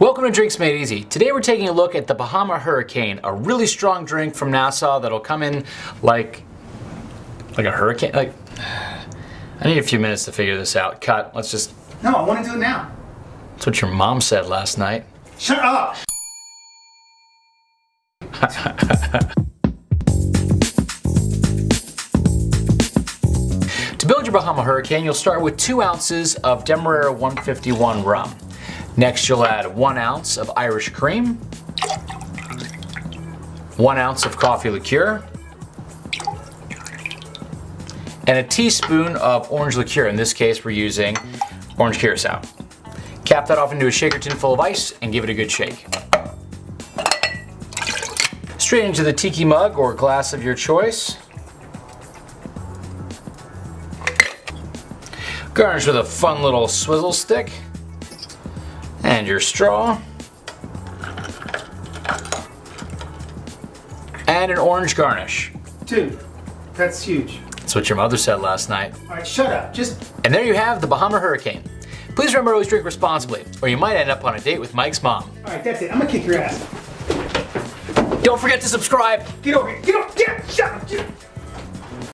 Welcome to Drinks Made Easy. Today we're taking a look at the Bahama Hurricane, a really strong drink from Nassau that'll come in like, like a hurricane. Like, I need a few minutes to figure this out. Cut. Let's just. No, I want to do it now. That's what your mom said last night. Shut up! To build your Bahama Hurricane, you'll start with two ounces of Demerara 151 rum. Next, you'll add one ounce of Irish cream, one ounce of coffee liqueur, and a teaspoon of orange liqueur. In this case, we're using orange curacao. Cap that off into a shaker tin full of ice and give it a good shake. Straight into the tiki mug or glass of your choice. Garnish with a fun little swizzle stick. And your straw. And an orange garnish. Dude, that's huge. That's what your mother said last night. Alright, shut up. Just. And there you have the Bahama Hurricane. Please remember to always drink responsibly, or you might end up on a date with Mike's mom. Alright, that's it. I'm gonna kick your ass. Don't forget to subscribe. Get over here. Get over Get up. Get